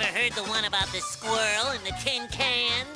ever heard the one about the squirrel and the tin can?